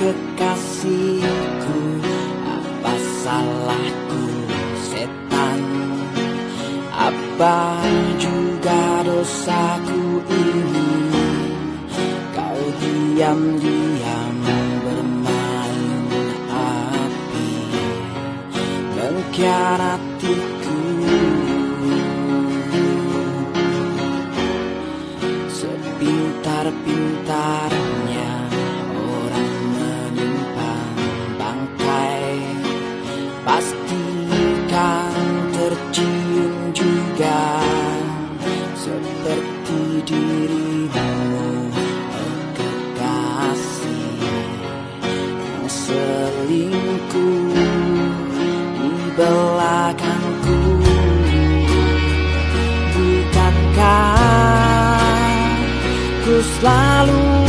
kekasihku Apa salahku setan? Apa juga dosaku ini? Kau diam-diam bermain api Mengkhianatiku selingkuh di belakangku Bukankah ku selalu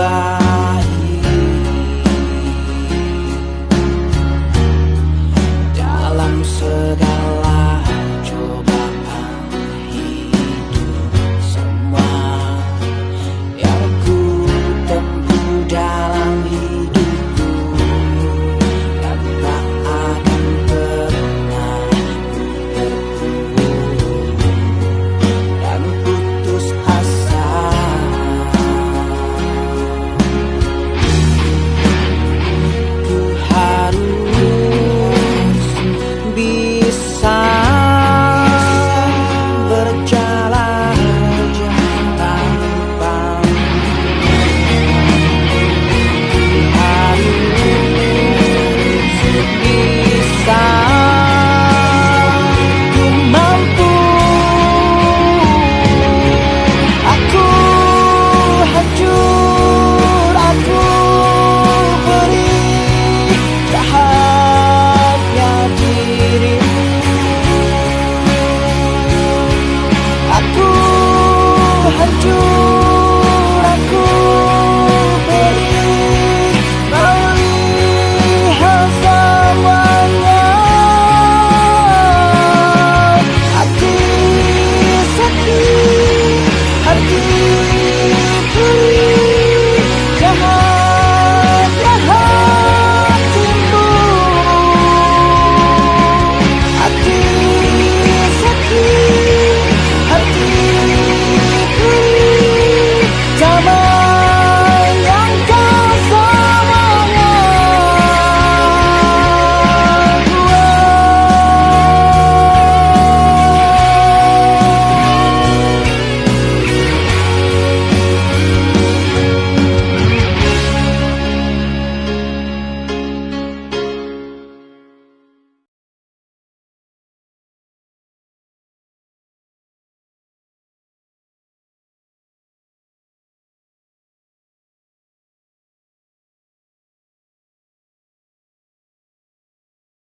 bar. I do